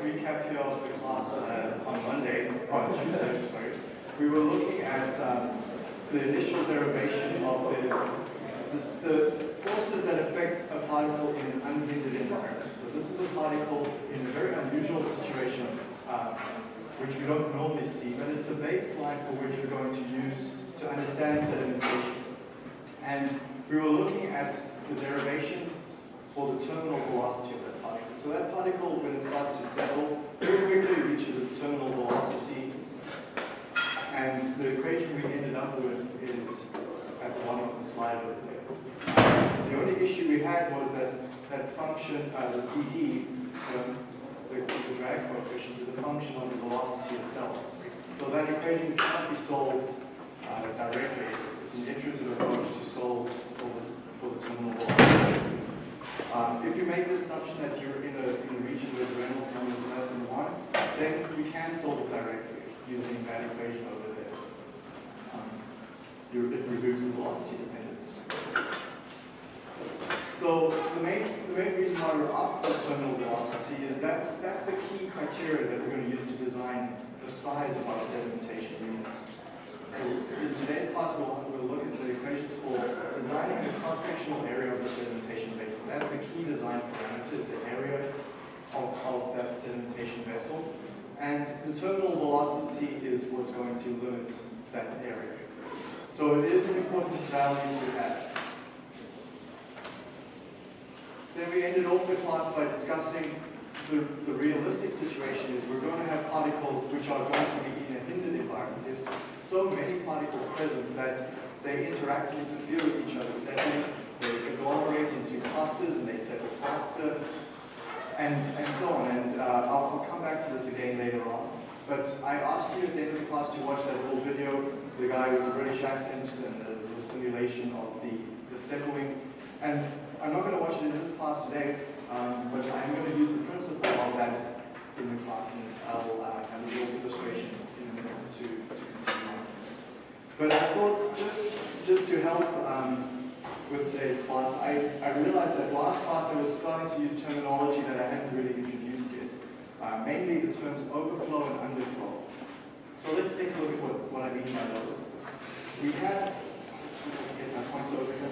recap here of the class uh, on Monday, on Tuesday, sorry, we were looking at um, the initial derivation of the, the forces that affect a particle in an unhindered environment. So this is a particle in a very unusual situation, uh, which we don't normally see, but it's a baseline for which we're going to use to understand sedimentation. And we were looking at the derivation for the terminal velocity of. So that particle, when it starts to settle, very quickly reaches its terminal velocity. And the equation we ended up with is at the bottom of the slide over there. The only issue we had was that that function, uh, the CD, um, the, the drag coefficient, is a function of the velocity itself. So that equation cannot be solved uh, directly. It's, it's an iterative approach to solve for the, for the terminal velocity. Um, if you make the assumption that you're in a, in a region where the Reynolds number is less than 1, then you can solve it directly using that equation over there. Um, it removes the velocity dependence. So the main, the main reason why we're after terminal velocity is that's, that's the key criteria that we're going to use to design the size of our sedimentation units. In today's class, we'll, we'll look at the equations for designing the cross-sectional area of the sedimentation. That's the key design parameters, the area of, of that sedimentation vessel. And the terminal velocity is what's going to limit that area. So it is an important value to have. Then we ended off the class by discussing the, the realistic situation is we're going to have particles which are going to be in a hindered environment. There's so many particles present that they interact and interfere with each other, settling, they agglomerate into clusters and they settle faster, and, and so on. And uh, I'll, I'll come back to this again later on. But I asked you at the end of the class to watch that little video, the guy with the British accent and the, the simulation of the, the settling. And I'm not going to watch it in this class today, um, but I'm going to use the principle of that in the class, and I'll uh, have a little illustration in a minute to, to continue on. But I thought just, just to help um, with today's class, I, I realized that last class I was starting to use terminology that I hadn't really introduced yet, uh, mainly the terms overflow and underflow. So let's take a look at what, what I mean by those. We have, get my points over here.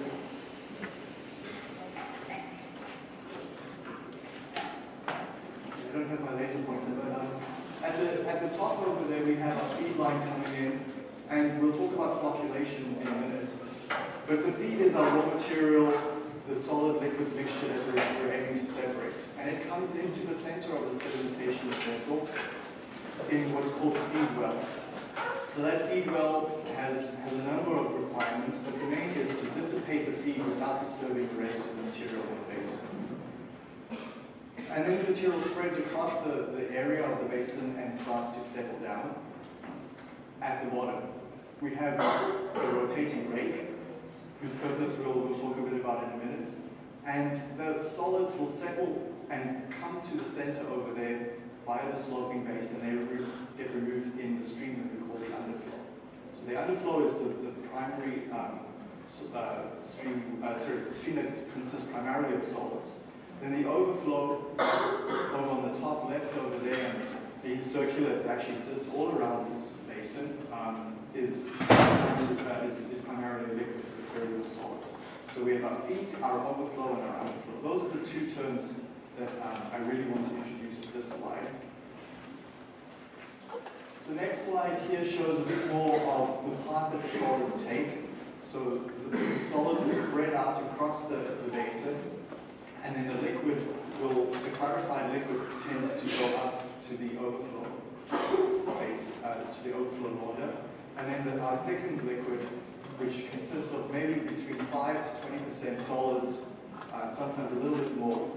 I don't have my laser pointer, but um, at the at the top over there we have a feed line coming in, and we'll talk about flocculation in a minute. But the feed is our raw material, the solid liquid mixture that we're, we're aiming to separate, and it comes into the center of the sedimentation vessel in what's called the feed well. So that feed well has, has a number of requirements, but the main is to dissipate the feed without disturbing the rest of the material in the basin. And then the material spreads across the, the area of the basin and starts to settle down. At the bottom, we have a rotating rake, purpose we'll, talk a bit about in a minute. And the solids will settle and come to the center over there via the sloping base, and they get removed in the stream that we call the underflow. So the underflow is the, the primary um, uh, stream, uh, sorry, it's a stream that consists primarily of solids. Then the overflow over on the top left over there, being circular, it actually exists all around this basin, um, is, uh, is, is, primarily liquid, So we have our feed, our overflow, and our underflow. Those are the two terms that um, I really want to introduce with this slide. The next slide here shows a bit more of the path that the solids take. So the, the solids will spread out across the, the basin, and then the liquid will, the clarified liquid tends to go up to the overflow base, uh, to the overflow water, and then the our thickened liquid, which consists of maybe between 5 to 20% solids, uh, sometimes a little bit more,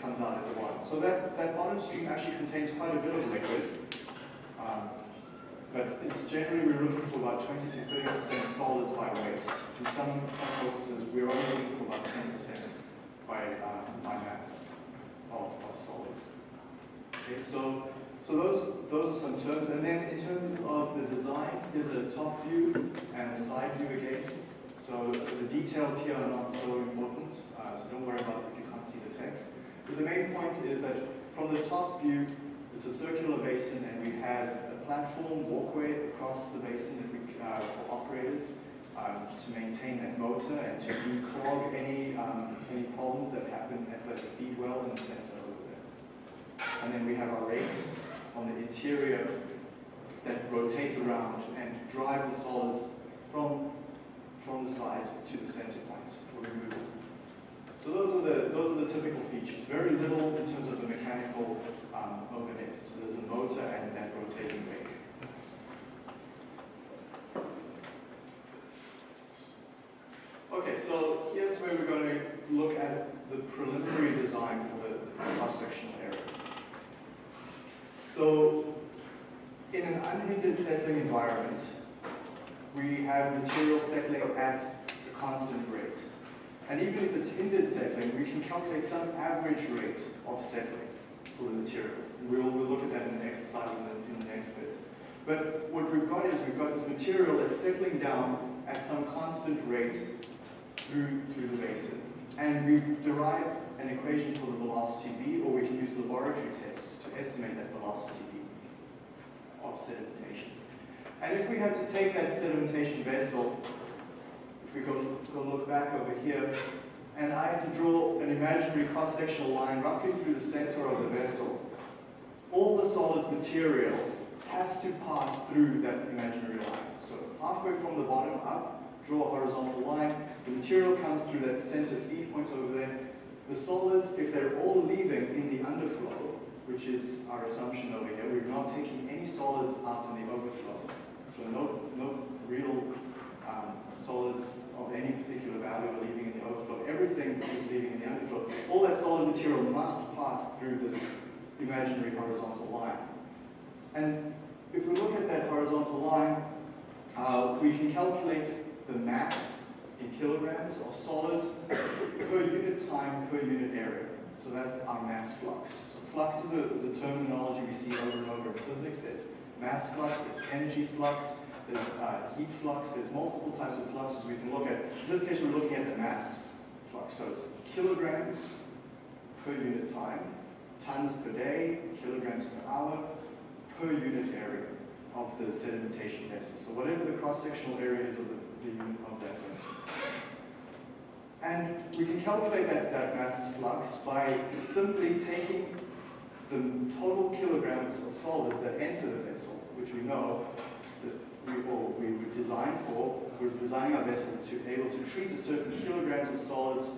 comes out at the bottom. So that, that bottom stream actually contains quite a bit of liquid, um, but it's generally we're looking for about 20 to 30% solids by waste. In some, some processes, we're only looking for about 10% by, um, by mass of, of solids. Okay, so so those those are some terms, and then in terms of the design, here's a top view and a side view again. So the details here are not so important, uh, so don't worry about if you can't see the text. But the main point is that from the top view, It's a circular basin and we have a platform walkway across the basin that we, uh, for operators um, to maintain that motor and to declog any, um, any problems that happen at the feed well in the center over there. And then we have our rakes on the interior that rotate around and drive the solids from, from the sides to the center point for removal. So those are the those are the typical features. Very little in terms of the mechanical um, overhead. So there's a motor and that rotating rake. Okay, so here's where we're going to look at the preliminary design for the cross-sectional area. So in an unhindered settling environment, we have material settling at a constant rate. And even if it's hindered settling, we can calculate some average rate of settling for the material. We'll, we'll look at that in the exercise in the, in the next bit. But what we've got is we've got this material that's settling down at some constant rate through, through the basin. And we've derived an equation for the velocity v, or we can use laboratory tests to estimate that velocity v of sedimentation. And if we had to take that sedimentation vessel if we go, go look back over here, and I had to draw an imaginary cross-sectional line roughly through the center of the vessel, all the solid material has to pass through that imaginary line. So halfway from the bottom up, draw a horizontal line, the material comes through that center feed point over there. The solids, if they're all leaving in the underflow, which is our assumption over here, we're not taking any solids out in the overflow. So no, no real um, solids of any particular value are leaving in the overflow. Everything is leaving in the underflow. All that solid material must pass through this imaginary horizontal line. And if we look at that horizontal line, uh, we can calculate the mass in kilograms of solids per unit time per unit area. So that's our mass flux. So flux is a, is a terminology we see over and over in physics. There's mass flux, there's energy flux, there's uh, heat flux, there's multiple types of fluxes we can look at. In this case, we're looking at the mass flux. So it's kilograms per unit time, tons per day, kilograms per hour, per unit area of the sedimentation vessel. So whatever the cross-sectional area is of the, of that vessel. And we can calculate that, that mass flux by simply taking the total kilograms of solids that enter the vessel, which we know that we, or we were designed for, we're designing our vessel to be able to treat a certain kilograms of solids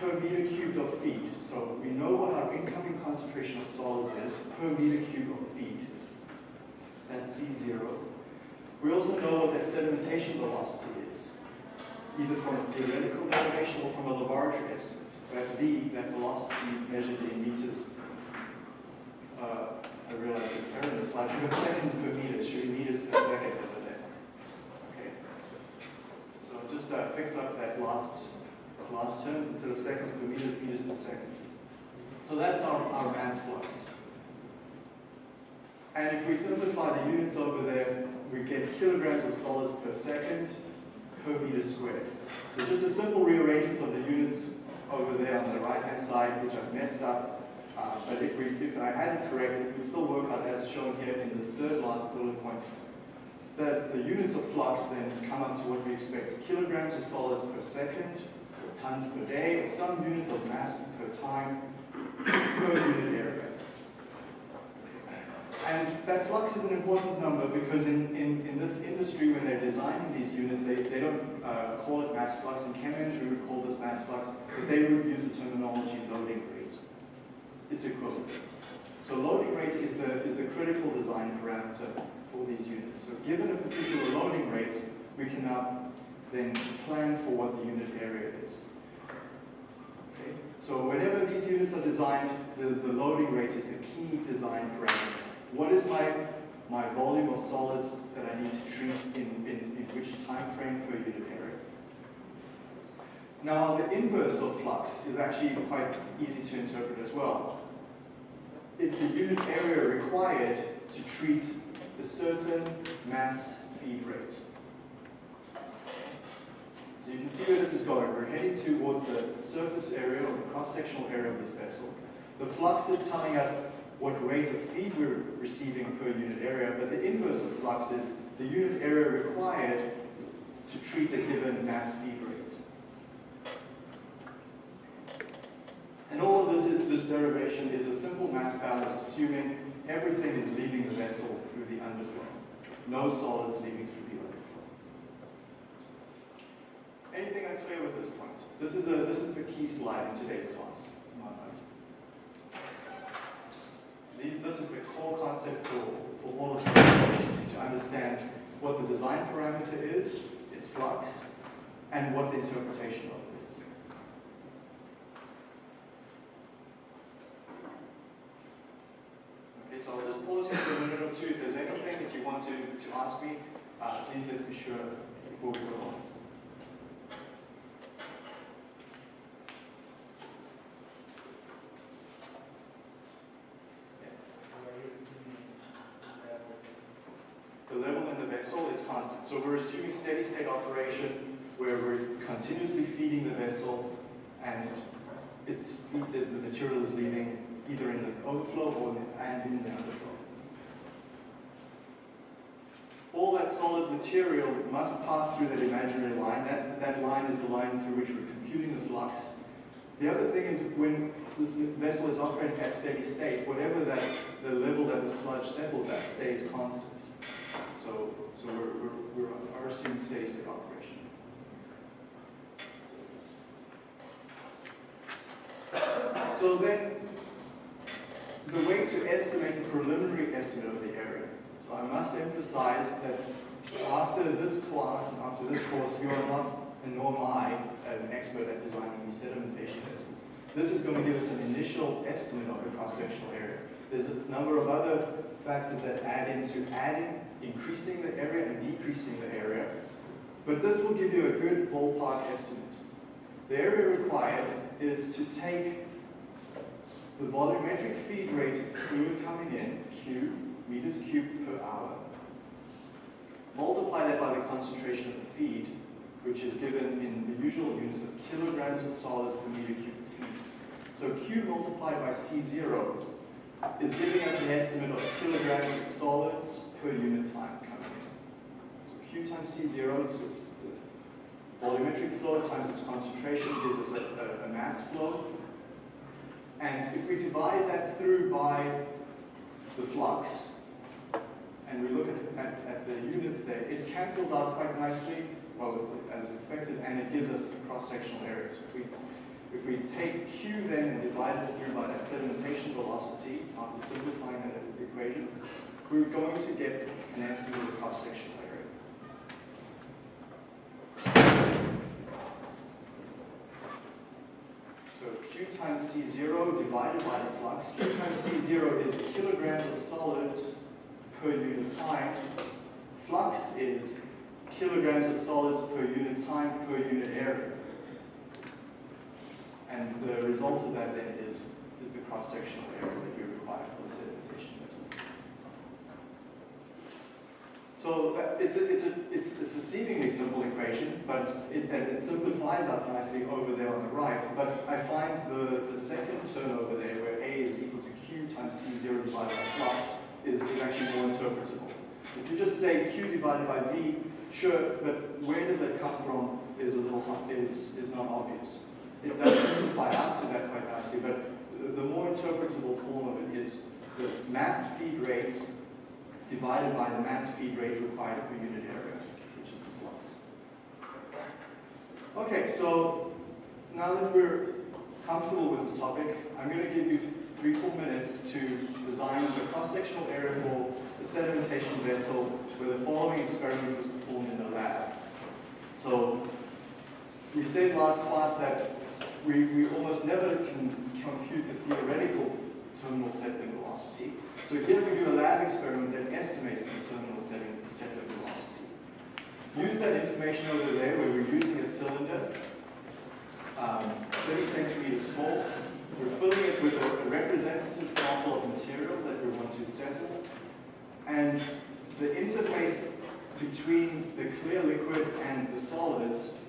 per meter cubed of feed. So we know what our incoming concentration of solids is per meter cubed of feed. That's C0. We also know what that sedimentation velocity is, either from a theoretical derivation or from a laboratory estimate. Where V, that velocity measured in meters uh, I realize it's error in the slide. We have seconds per meter. Should be meters per second over there. Okay. So just uh, fix up that last last term instead of seconds per meters, meters per second. So that's our, our mass flux. And if we simplify the units over there, we get kilograms of solids per second per meter squared. So just a simple rearrangement of the units over there on the right-hand side, which I've messed up, uh, but if, we, if I had it correct, it would still work out as shown here in this third last bullet point. That the units of flux then come up to what we expect, kilograms of solids per second, or tons per day, or some units of mass per time per unit area. And that flux is an important number because in, in, in this industry, when they're designing these units, they, they don't uh, call it mass flux. In chem we call this mass flux, but they would use the terminology loading rate. it's equivalent. So loading rate is the, is the critical design parameter for these units. So given a particular loading rate, we can now then plan for what the unit area is. Okay? So whenever these units are designed, the, the loading rate is the key design parameter. What is my, my volume of solids that I need to treat in, in, in which time frame per unit area? Now, the inverse of flux is actually quite easy to interpret as well. It's the unit area required to treat the certain mass feed rate. So you can see where this is going. We're heading towards the surface area or the cross-sectional area of this vessel. The flux is telling us what rate of feed we're receiving per unit area, but the inverse of flux is the unit area required to treat a given mass feed rate. And all of this, is, this derivation is a simple mass balance assuming everything is leaving the vessel through the underflow. No solids leaving through the underflow. Anything unclear with this point? This is, a, this is the key slide in today's class. These, this is the core concept for, for all of the calculations to understand what the design parameter is, its flux, and what the interpretation of it is. Okay, so I'll just pause here for a minute or two. If there's anything that you want to, to ask me, uh, please let's be sure before we go on. The level in the vessel is constant. So we're assuming steady state operation where we're continuously feeding the vessel and it's the, the material is leaving either in the overflow or the, and in the underflow. All that solid material must pass through that imaginary line. That's, that line is the line through which we're computing the flux. The other thing is when this vessel is operating at steady state, whatever that the level that the sludge settles at stays constant. So, so we're, we're, we're assuming steady state operation. So then, the way to estimate a preliminary estimate of the area. So I must emphasize that after this class and after this course, you are not, and nor am I, an expert at designing these sedimentation estimates. This is going to give us an initial estimate of the cross-sectional area. There's a number of other factors that add into adding, increasing the area and decreasing the area. But this will give you a good ballpark estimate. The area required is to take the volumetric feed rate of fluid coming in, Q, meters cubed per hour, multiply that by the concentration of the feed, which is given in the usual units of kilograms of solids per meter cubed feed. So Q multiplied by C0 is giving us an estimate of kilograms of solids per unit time coming in. So Q times C0 is it's volumetric flow times its concentration gives us a, a, a mass flow. And if we divide that through by the flux, and we look at, at, at, the units there, it cancels out quite nicely, well, as expected, and it gives us the cross-sectional area. So if we, if we take Q then and divide it through by that sedimentation velocity, after simplifying that equation, we're going to get an estimate of the cross-sectional area. So Q times C0 divided by the flux. Q times C0 is kilograms of solids per unit time. Flux is kilograms of solids per unit time per unit area. And the result of that then is, is the cross-sectional area that you require for the sedimentation vessel. So that, it's, a, it's, a, it's, a seemingly simple equation, but it, it simplifies up nicely over there on the right. But I find the, the second term over there, where A is equal to Q times C0 divided by flux, is, is actually more interpretable. If you just say Q divided by V, sure, but where does that come from is a little is, is not obvious. It does simplify to that quite nicely, but the, the more interpretable form of it is the mass feed rate divided by the mass feed rate required per unit area, which is the flux. Okay, so now that we're comfortable with this topic, I'm going to give you three, four minutes to design the cross-sectional area for the sedimentation vessel where the following experiment was performed in the lab. So we said last class that we, we almost never can compute the theoretical terminal settling velocity. So here we do a lab experiment that estimates the terminal setting, settling velocity. Use that information over there where we're using a cylinder, um, 30 centimeters tall. We're filling it with a representative sample of material that we want to settle. And the interface between the clear liquid and the solids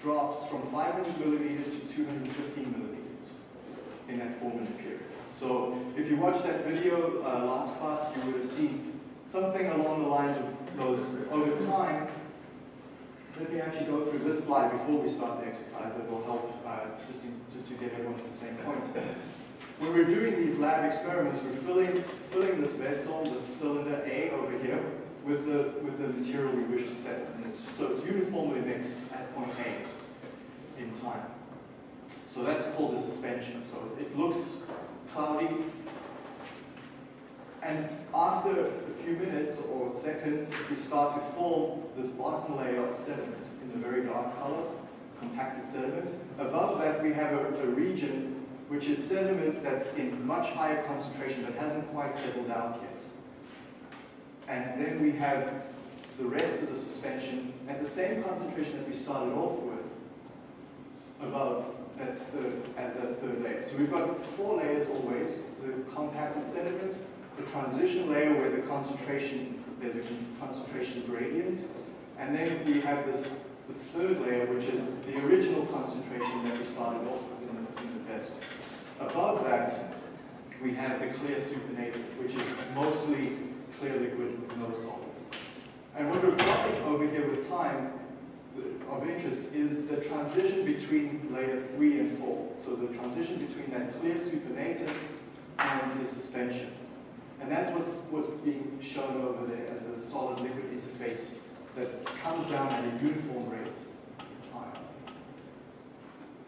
drops from 500 milliliters to 215 milliliters in that four minute period. So if if you watched that video uh, last class, you would have seen something along the lines of those over time. Let me actually go through this slide before we start the exercise that will help uh, just, to, just to get everyone to the same point. When we're doing these lab experiments, we're filling, filling this vessel, this cylinder A over here, with the, with the material we wish to set. So it's uniformly mixed at point A in time. So that's called the suspension. So it looks cloudy. And after a few minutes or seconds, we start to form this bottom layer of sediment in a very dark color, compacted sediment. Above that, we have a, a region which is sediment that's in much higher concentration but hasn't quite settled out yet. And then we have the rest of the suspension at the same concentration that we started off with above that third, as that third layer. So we've got four layers always, the compacted sediment, the transition layer where the concentration, there's a concentration gradient, and then we have this, this third layer which is the original concentration that we started off with in the, in the vessel. Above that, we have the clear supernatant, which is mostly clear liquid with no solids. And what we're plotting over here with time of interest is the transition between layer 3 and 4. So the transition between that clear supernatant and the suspension. And that's what's, what's being shown over there as the solid-liquid interface that comes down at a uniform rate in time.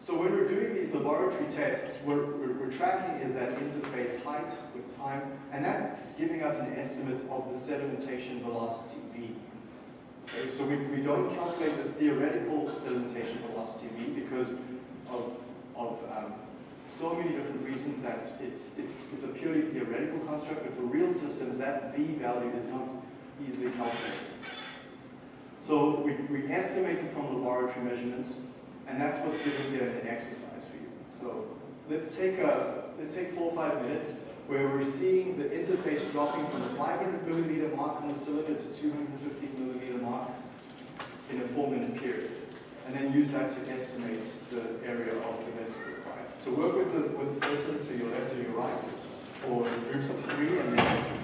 So when we're laboratory tests, what we're, tracking is that interface height with time, and that's giving us an estimate of the sedimentation velocity v. Okay, so we, we don't calculate the theoretical sedimentation velocity v because of, of um, so many different reasons that it's, it's, it's a purely theoretical construct, but for real systems, that v value is not easily calculated. So we, we estimated from laboratory measurements and that's what's given here the exercise. So let's take a let's take four or five minutes where we're seeing the interface dropping from the 500 millimeter mark on the cylinder to 250 millimeter mark in a four minute period. And then use that to estimate the area of the vessel required. So work with the, with the person to your left or your right, or groups of three, and then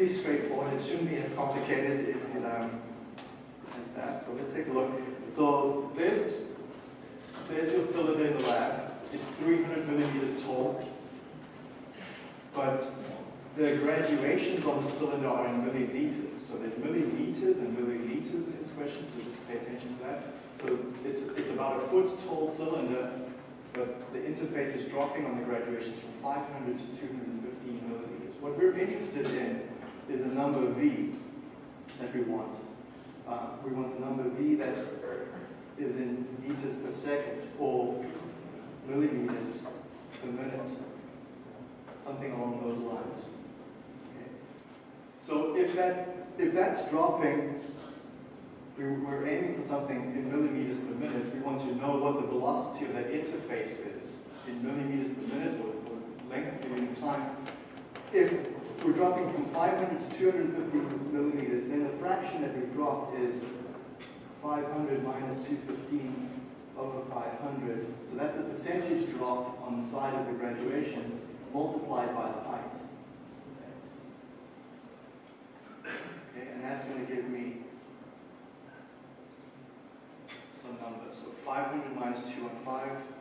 be straightforward. It shouldn't be as complicated if, um, as that. So let's take a look. So there's, there's your cylinder in the lab. It's 300 millimeters tall. But the graduations on the cylinder are in milliliters. So there's milliliters and milliliters in this question, so just pay attention to that. So it's, it's about a foot tall cylinder, but the interface is dropping on the graduations from 500 to 215 milliliters. What we're interested in is a number V that we want. Uh, we want a number V that is in meters per second or millimeters per minute, something along those lines. Okay. So if that if that's dropping, we, we're aiming for something in millimeters per minute. We want to know what the velocity of that interface is in millimeters per minute or, or length per unit time. If we're dropping from 500 to 250 millimeters, then the fraction that we've dropped is 500 minus 215 over 500. So that's the percentage drop on the side of the graduations multiplied by the height. Okay, and that's going to give me some numbers. So 500 minus 215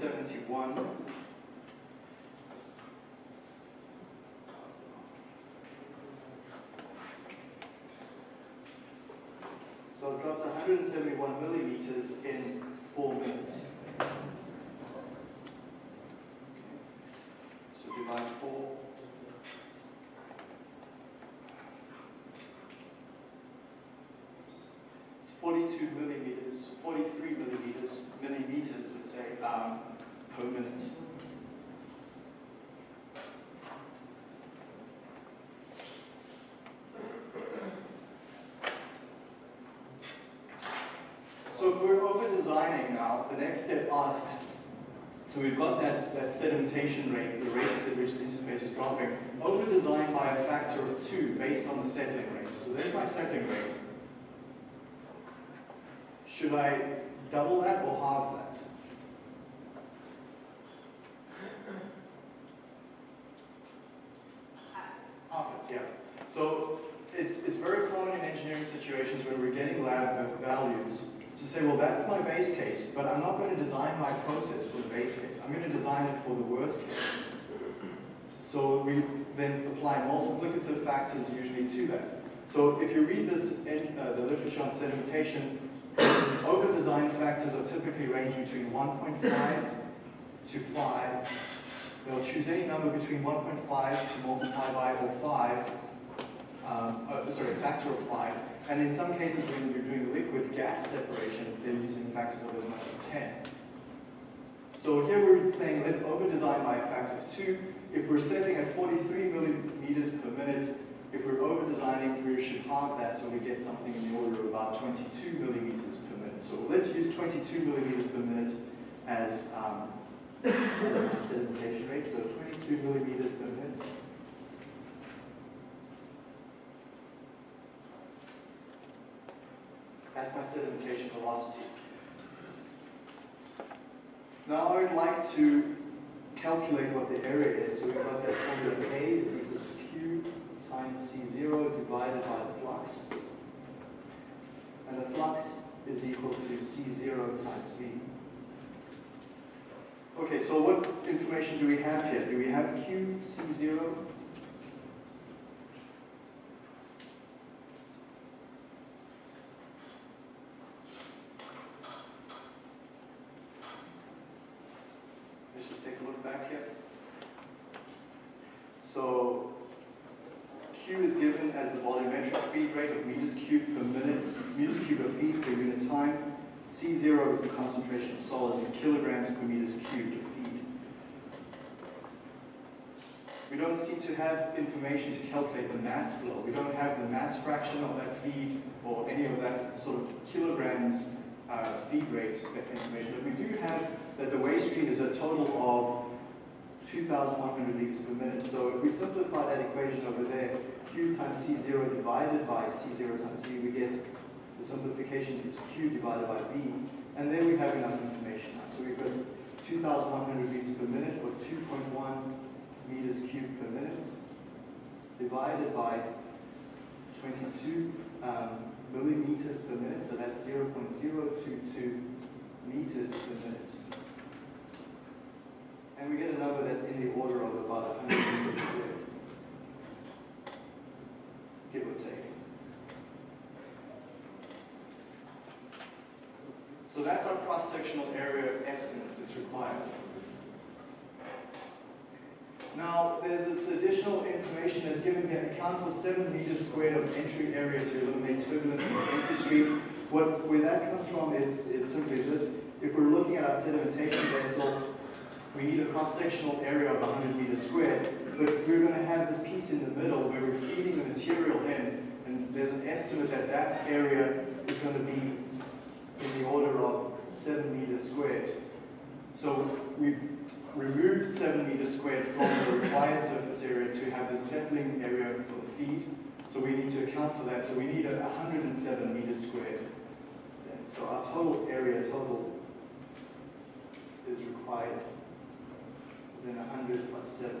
Seventy-one. so it dropped 171 millimeters in four minutes. So divide four. It's 42 millimeters. Now, the next step asks, so we've got that, that sedimentation rate, the rate at which the interface is dropping, over design by a factor of two based on the settling rate. So there's my settling rate. Should I double that or halve that? Half it, yeah. So it's, it's very common in engineering situations when we're getting lab values to say, well, that's my base case, but I'm not going to design my process for the base case. I'm going to design it for the worst case. So we then apply multiplicative factors usually to that. So if you read this in uh, the literature on sedimentation, over-design factors are typically range between 1.5 to 5. They'll choose any number between 1.5 to multiply by or 5, um, uh, sorry, a factor of 5. And in some cases, when you're doing liquid gas separation, they're using factors of as much as 10. So here we're saying let's over-design by a factor of 2. If we're setting at 43 millimeters per minute, if we're over-designing, we should halve that so we get something in the order of about 22 millimeters per minute. So let's use 22 millimeters per minute as, um, sedimentation rate, so 22 millimeters per minute. That's my sedimentation velocity. Now I would like to calculate what the area is. So we've got that formula A is equal to Q times C0 divided by the flux. And the flux is equal to C0 times V. Okay, so what information do we have here? Do we have Q, C0? Let's just take a look back here. So Q is given as the volumetric feed rate of meters cubed per minute, of feed per unit time. C0 is the concentration of solids in kilograms per meters cubed of feed. We don't seem to have information to calculate the mass flow. We don't have the mass fraction of that feed or any of that sort of kilograms uh, feed rate information. But we do have that the waste stream is a total of 2,100 liters per minute. So if we simplify that equation over there, Q times C0 divided by C0 times V, we get the simplification is Q divided by V. And then we have enough information. So we've got 2,100 liters per minute or 2.1 meters cubed per minute divided by 22 um, millimeters per minute, so that's 0.022 meters per minute. And we get a number that's in the order of about 100 meters squared, give or take. So that's our cross-sectional area of estimate that's required. Now, there's this additional information that's given here, account for 7 meters squared of entry area to eliminate turbulence in the stream. What, where that comes from is, is simply this. If we're looking at our sedimentation vessel, we need a cross-sectional area of 100 meters squared, but we're going to have this piece in the middle where we're feeding the material in, and there's an estimate that that area is going to be in the order of 7 meters squared. So we've removed 7 meters squared from the required surface area to have the settling area for the feed. So we need to account for that. So we need a 107 meters squared. So our total area total is required is then 100 plus 7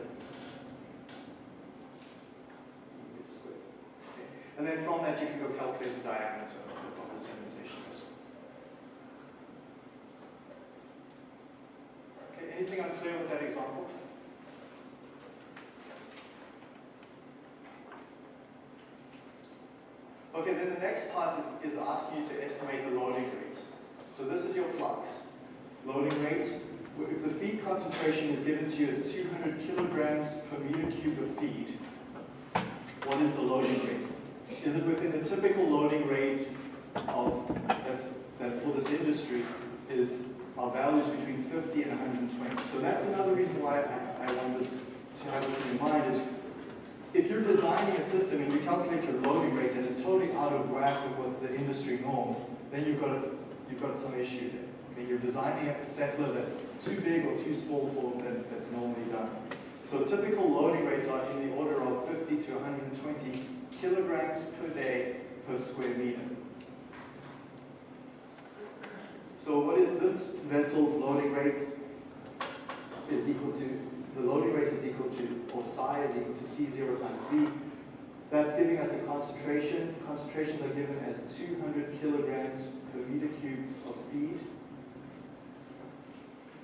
meters squared. Okay. And then from that you can go calculate the diameter of the, of the sedimentation vessel. Okay, unclear with that example? Okay, then the next part is, is asking you to estimate the loading rate. So this is your flux. Loading rate, if the feed concentration is given to you as 200 kilograms per meter cube of feed, what is the loading rate? Is it within the typical loading rate of, that's, that for this industry is our values between 50 and 120. So that's another reason why I, I want this to have this in mind is if you're designing a system and you calculate your loading rates and it's totally out of whack with what's the industry norm, then you've got, a, you've got some issue there. Okay, you're designing a settler that's too big or too small for that, that's normally done. So typical loading rates are in the order of 50 to 120 kilograms per day per square meter. So what is this vessel's loading rate? Is equal to, the loading rate is equal to, or psi is equal to C0 times V. That's giving us a concentration. Concentrations are given as 200 kilograms per meter cubed of feed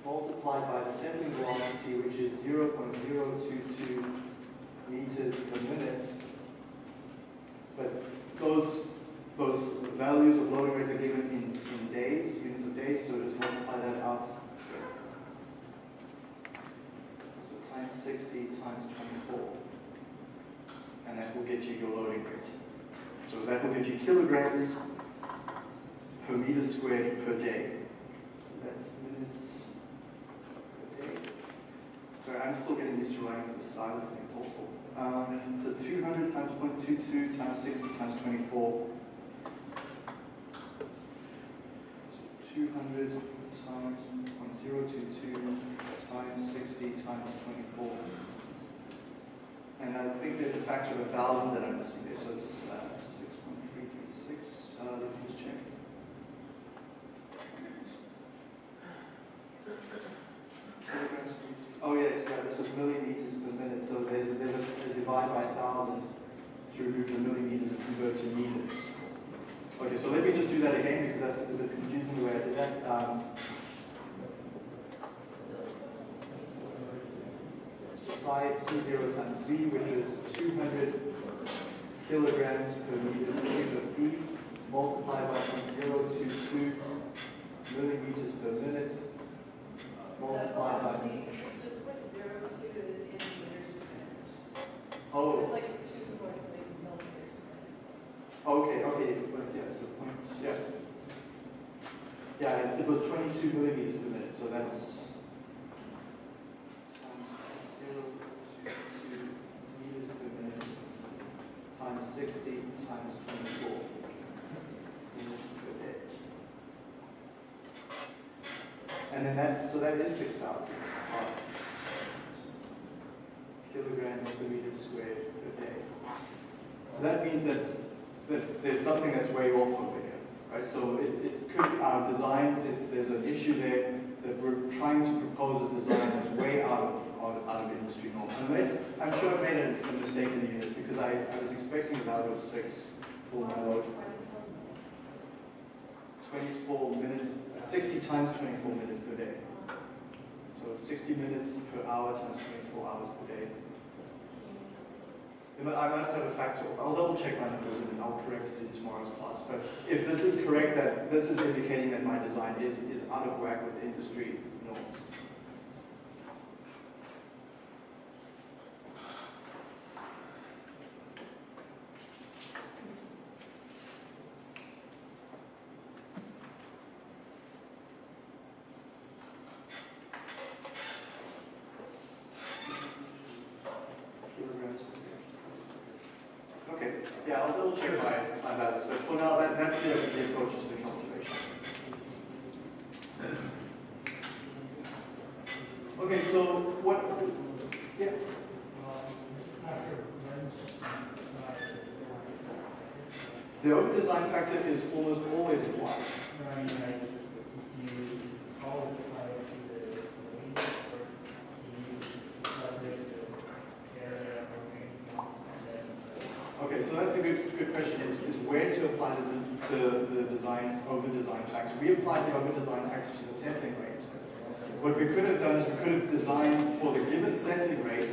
multiplied by the settling velocity, which is 0.022 meters per minute. But those, those values of loading rates are given in, in days, units of days, so just multiply that out. So times 60 times 24. And that will get you your loading rate. So that will get you kilograms per meter squared per day. So that's minutes per day. Sorry, I'm still getting used to writing with the thing, it's awful. Um, so 200 times 0.22 times 60 times 24. So 200 times 0.022 times 60 times 24. And I think there's a factor of a thousand that I'm missing there, so it's uh, 6.336. Uh, let me just check. Oh yes, yeah, this is millimeters per minute, so there's, there's a, a divide by 1,000 to remove the millimeters and convert to meters. Okay, so let me just do that again because that's a bit confusing the way I did that. Um, size C0 times V, which is 200 kilograms per meter cube of feed, multiplied by 0.022 millimeters per minute, multiplied by Oh. It's like two points like millimeters per Okay, okay, but yeah, so point, yeah. Yeah, it, was 22 millimeters per minute, so that's times 0.22 meters per minute times 60 times 24 meters per day. And then that, so that is 6,000. kilograms per meter squared per day. So that means that, that there's something that's way off over here, right? So it, it could, our design, is, there's an issue there that we're trying to propose a design that's way out of, out out of industry norm. Unless, I'm sure I made a, a mistake in the units because I, I was expecting a value of six for my load. 24 minutes, uh, 60 times 24 minutes per day. So 60 minutes per hour times 24 hours per day. I must have a factor. I'll double check my numbers and I'll correct it in tomorrow's class. But if this is correct, that this is indicating that my design is, is out of whack with industry norms. Kilograms per day. Okay, yeah, I'll double check my, my values, but for now, that, that's the, the approach to the calculation. Okay, so what, yeah, the over design factor is almost always applied. Okay, so that's a good, good question, is, is where to apply the, the, the over design factor. We applied the over design factor to the settling rate. What we could have done is we could have designed for the given settling rate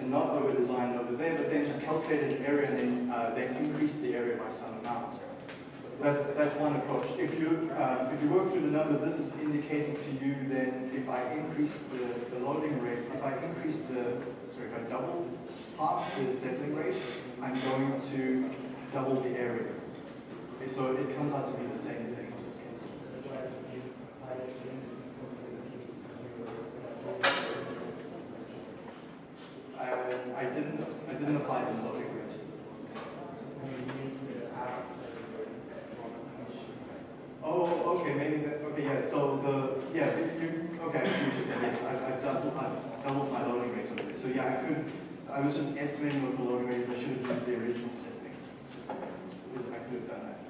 and not over designed over there, but then just calculated an area and then, uh, then increased the area by some amount. That, that's one approach. If you, uh, if you work through the numbers, this is indicating to you then if I increase the, the loading rate, if I increase the, sorry, if I double half the settling rate, I'm going to double the area. So it comes out to be the same thing in this case. I, I didn't, I didn't apply the loading rate. Oh, okay, maybe that, okay, yeah, so the, yeah, you, okay, I see said, yes, I, I've doubled, doubled my loading rate. So yeah, I could, I was just estimating what the loading rate is, I should have used the original setting. So I could have done that.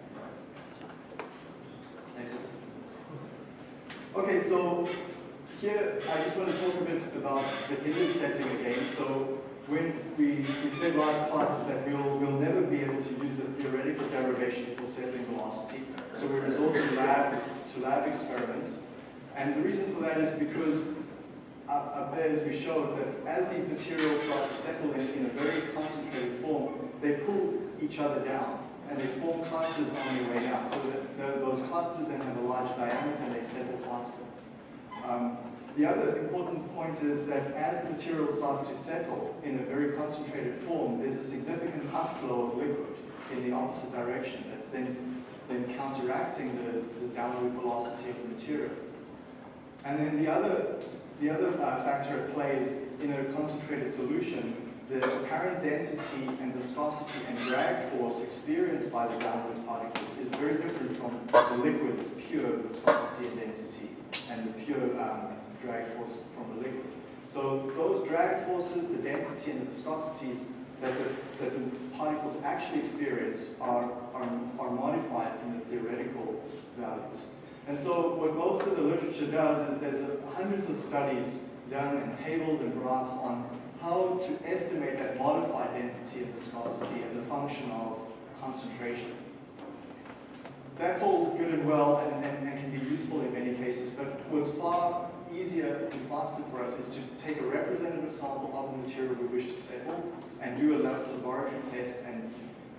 Okay, so here, I just want to talk a bit about the inlet setting again. So when we, we said last class that we'll, we'll never be able to use the theoretical derivation for settling velocity. So we resort to lab, to lab experiments. And the reason for that is because up, up there, as we showed, that as these materials start to settle in, in a very concentrated form, they pull each other down and they form clusters on their way down. So the, those clusters then have a large diameter and they settle faster. Um, the other important point is that as the material starts to settle in a very concentrated form, there's a significant upflow of liquid in the opposite direction that's then, then counteracting the, the downward velocity of the material. And then the other, the other uh, factor at play is in a concentrated solution, the apparent density and viscosity and drag force experienced by the downward particles is very different from the liquid's pure viscosity and density and the pure um, drag force from the liquid. So those drag forces, the density and the viscosities that the, that the particles actually experience are, are, are modified from the theoretical values. And so what most of the literature does is there's hundreds of studies done and tables and graphs on how to estimate that modified density and viscosity as a function of concentration. That's all good and well and, and, and can be useful in many cases, but what's far easier and faster for us is to take a representative sample of the material we wish to settle and do a lab laboratory test and,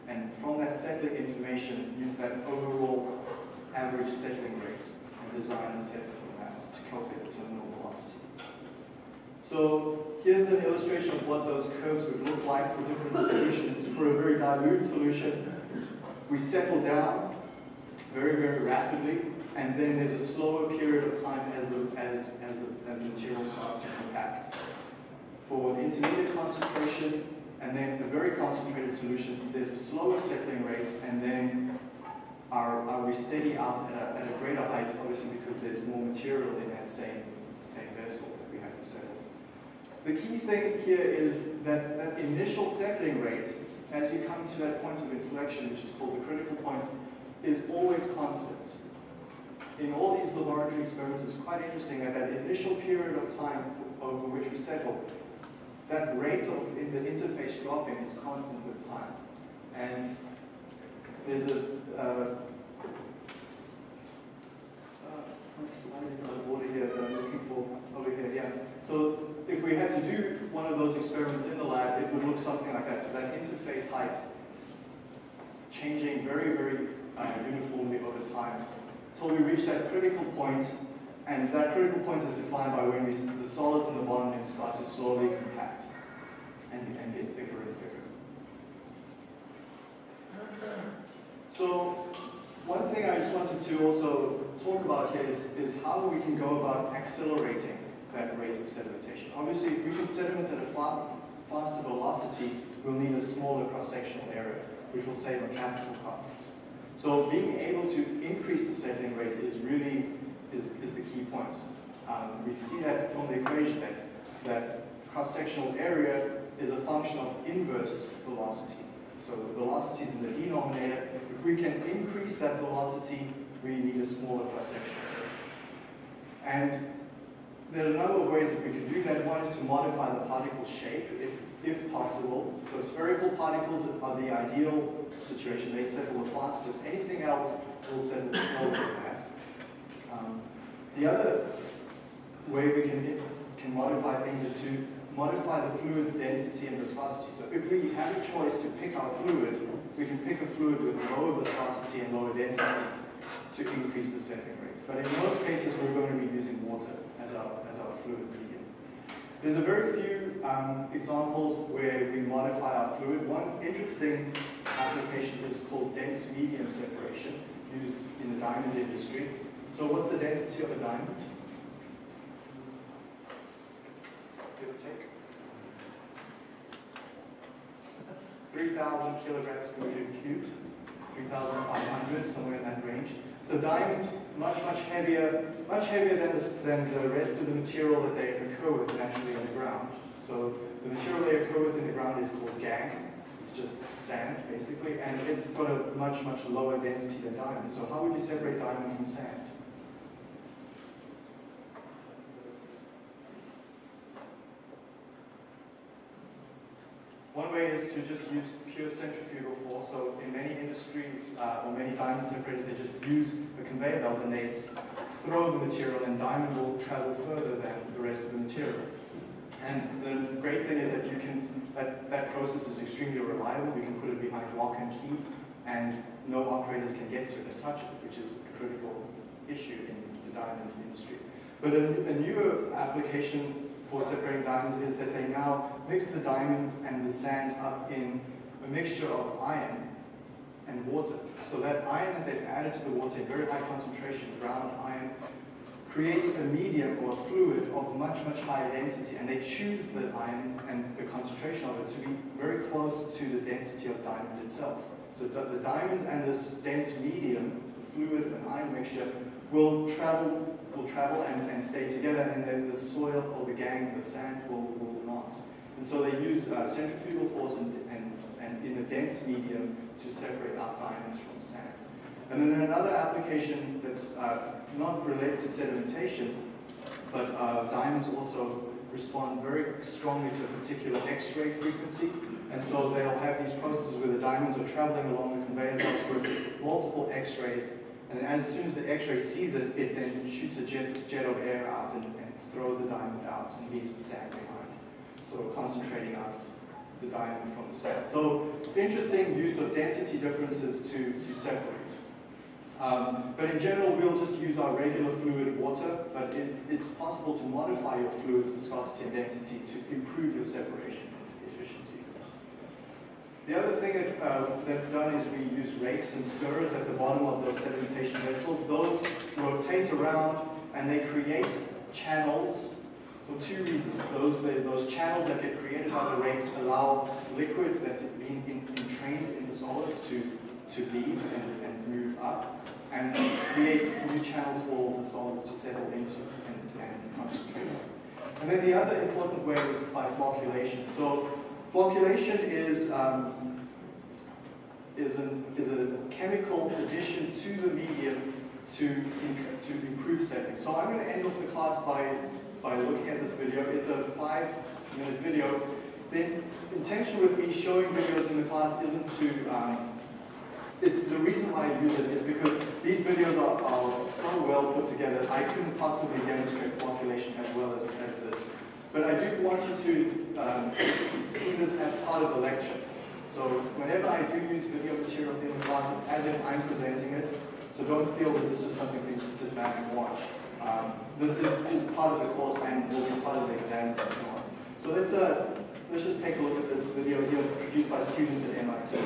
and from that settling information use that overall average settling rate and design and set from that to calculate the terminal velocity. So here's an illustration of what those curves would look like for different solutions. For a very dilute solution, we settle down very, very rapidly, and then there's a slower period of time as the, as, as the, as the material starts to compact. For an intermediate concentration, and then a very concentrated solution, there's a slower settling rate, and then are, our we steady out at a, at a greater height, obviously because there's more material in that same, same vessel that we have to settle. The key thing here is that that initial settling rate, as you come to that point of inflection, which is called the critical point, is always constant. In all these laboratory experiments, it's quite interesting that that initial period of time over which we settle, that rate of in the interface dropping is constant with time. And there's a uh, here that I'm looking for over here? Yeah. So if we had to do one of those experiments in the lab, it would look something like that. So that interface height changing very, very uh, uniformly over time until we reach that critical point, and that critical point is defined by when we, the solids in the bottom end start to slowly compact and, and get thicker and thicker. So one thing I just wanted to also talk about here is, is how we can go about accelerating that rate of sedimentation. Obviously, if we can sediment at a far, faster velocity, we'll need a smaller cross-sectional area, which will save on capital costs. So being able to increase the settling rate is really is, is the key point. Um, we see that from the equation that, that cross-sectional area is a function of inverse velocity. So the velocity is in the denominator. If we can increase that velocity, we need a smaller cross-section. And there are a number of ways that we can do that. One is to modify the particle shape, if, if possible. So spherical particles are the ideal situation. They settle the fastest. Anything else will settle slower than that. Um, the other way we can, can modify things is to modify the fluid's density and viscosity. So if we have a choice to pick our fluid, we can pick a fluid with lower viscosity and lower density to increase the settling rate. But in most cases, we're going to be using water as our, as our fluid medium. There's a very few um, examples where we modify our fluid. One interesting application is called dense medium separation, used in the diamond industry. So what's the density of a diamond? Give or take. 3,000 kilograms per meter cubed, 3,500, somewhere in that range. So diamonds, much, much heavier, much heavier than the, than the rest of the material that they occur with naturally in the ground. So the material they occur with in the ground is called gangue. It's just sand, basically, and it's got a much, much lower density than diamond. So how would you separate diamond from sand? One way is to just use pure centrifugal force. So in many industries uh, or many diamond separators, they just use a conveyor belt and they throw the material and diamond will travel further than the rest of the material. And the great thing is that you can, that, that process is extremely reliable. You can put it behind lock and key and no operators can get to it and touch it, which is a critical issue in the diamond industry. But a, a newer application for separating diamonds is that they now mix the diamonds and the sand up in a mixture of iron and water. So that iron that they've added to the water in very high concentration, ground iron, creates a medium or a fluid of much, much higher density. And they choose the iron and the concentration of it to be very close to the density of diamond itself. So the, the and this dense medium, fluid and iron mixture, will travel will travel and, and stay together, and then the soil or the gangue, the sand, will, will not. And so they use uh, centrifugal force and, and, and in a dense medium to separate out diamonds from sand. And then another application that's uh, not related to sedimentation, but uh, diamonds also respond very strongly to a particular X-ray frequency. And so they'll have these processes where the diamonds are traveling along the conveyor belt with multiple X-rays and as soon as the X-ray sees it, it then shoots a jet, jet of air out and, and throws the diamond out and leaves the sand behind. So concentrating out the diamond from the sand. So interesting use of density differences to, to separate. Um, but in general, we'll just use our regular fluid water, but it, it's possible to modify your fluid's viscosity and density to improve your separation. The other thing that, uh, that's done is we use rakes and stirrers at the bottom of those sedimentation vessels. Those rotate around and they create channels for two reasons. Those, those channels that get created by the rakes allow liquid that's being entrained in the solids to, to leave and, and move up and create new channels for the solids to settle into and, and concentrate. And then the other important way is by Flocculation is, um, is, an, is a chemical addition to the medium to, to improve setting. So I'm going to end off the class by, by looking at this video. It's a five minute video. The intention with me showing videos in the class isn't to, um, the reason why I use it is because these videos are, are so well put together, I couldn't possibly demonstrate flocculation as well as, as this. But I do want you to um, see this as part of the lecture. So whenever I do use video material in the class, it's as if I'm presenting it. So don't feel this is just something for you to sit back and watch. Um, this is, is part of the course and will be part of the exams and so on. So let's, uh, let's just take a look at this video here produced by students at MIT.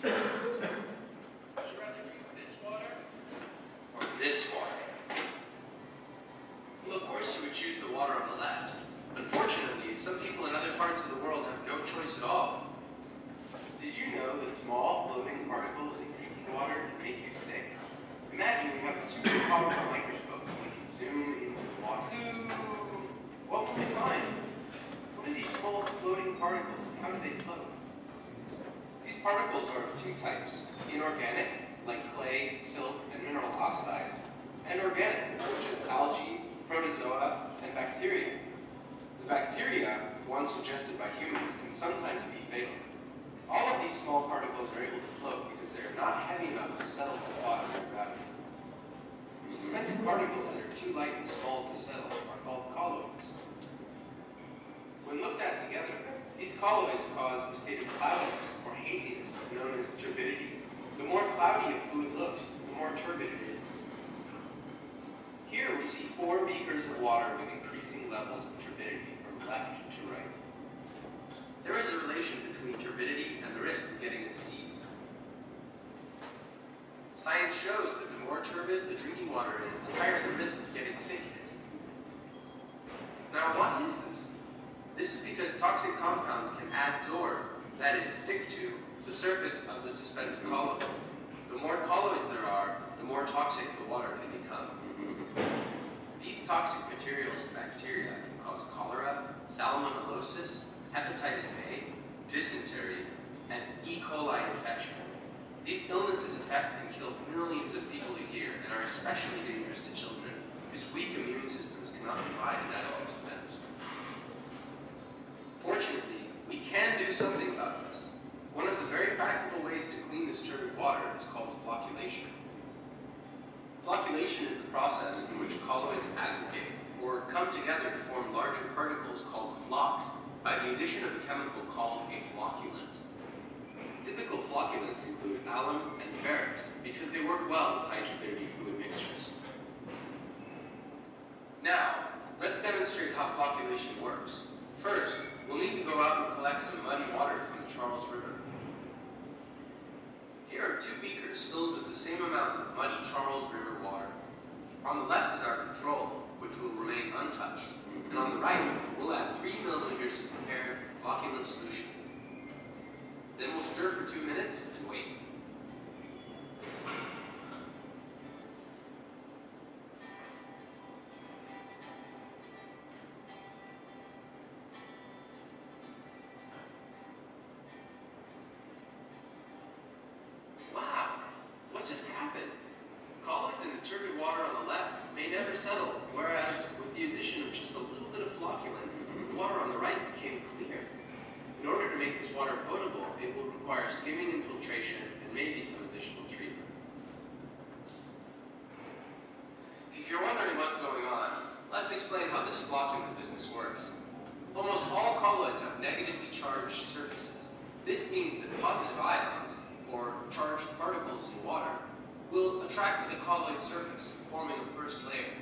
Would you rather drink this water or this water? Well, of course you would choose the water on the left. Unfortunately, some people in other parts of the world have no choice at all. Did you know that small floating particles in drinking water can make you sick? Imagine you have a super powerful microscope and we can zoom into the water. What will we find? What are these small floating they float? These particles are of two types, inorganic, like clay, silt, and mineral oxides, and organic, such as algae, protozoa, and bacteria. The bacteria, once ingested by humans, can sometimes be fatal. All of these small particles are able to float because they are not heavy enough to settle the water gravity. Suspended particles that are too light and small to settle are called colloids. When looked at together, these colloids cause a state of cloudiness or haziness known as turbidity. The more cloudy a fluid looks, the more turbid it is. Here we see four beakers of water with increasing levels of turbidity from left to right. There is a relation between turbidity and the risk of getting a disease. Science shows that the more turbid the drinking water is, the higher the risk of getting sick is. Now, what is this? This is because toxic compounds can adsorb, that is, stick to, the surface of the suspended colloids. The more colloids there are, the more toxic the water can become. These toxic materials and bacteria can cause cholera, salmonellosis, hepatitis A, dysentery, and E. coli infection. These illnesses affect and kill millions of people a year and are especially dangerous to children whose weak immune systems cannot provide an defense. Fortunately, we can do something about this. One of the very practical ways to clean this turbid water is called flocculation. Flocculation is the process in which colloids aggregate or come together to form larger particles called flocs by the addition of a chemical called a flocculant. Typical flocculants include alum and ferrix because they work well with turbidity fluid mixtures. Now, let's demonstrate how flocculation works. First, we'll need to go out and collect some muddy water from the Charles River. Here are two beakers filled with the same amount of muddy Charles River water. On the left is our control, which will remain untouched. And on the right, we'll add 3 milliliters of prepared flocculant solution. Then we'll stir for two minutes and wait. Positive ions, or charged particles in water, will attract the colloid surface, forming a first layer.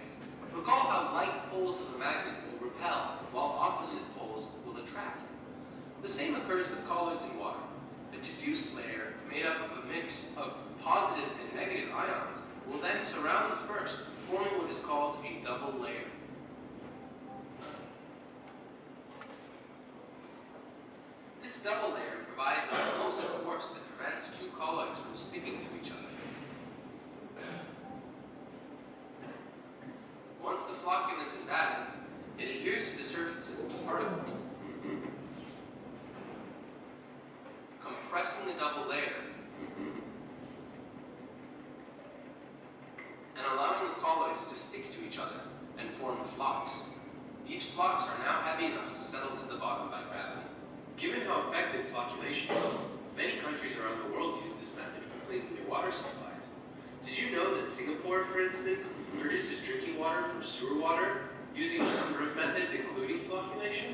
Recall how like poles of a magnet will repel, while opposite poles will attract. The same occurs with colloids in water. A diffuse layer, made up of a mix of positive and negative ions, will then surround the first, forming what is called a double layer. stubble layer provides a repulsive force that prevents two colloids from sticking to each other. Once the flocculant is added, it adheres to the surfaces of the particle, compressing the double layer and allowing the colloids to stick to each other and form flocs. These flocs are now heavy enough to settle to the bottom by gravity. Given how effective flocculation is, many countries around the world use this method for cleaning their water supplies. Did you know that Singapore, for instance, produces drinking water from sewer water using a number of methods, including flocculation?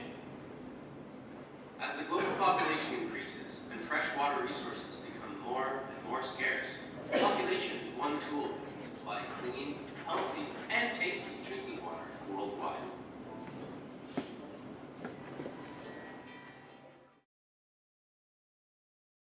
As the global population increases and freshwater resources become more and more scarce, flocculation is one tool that can supply clean, healthy, and tasty drinking water worldwide.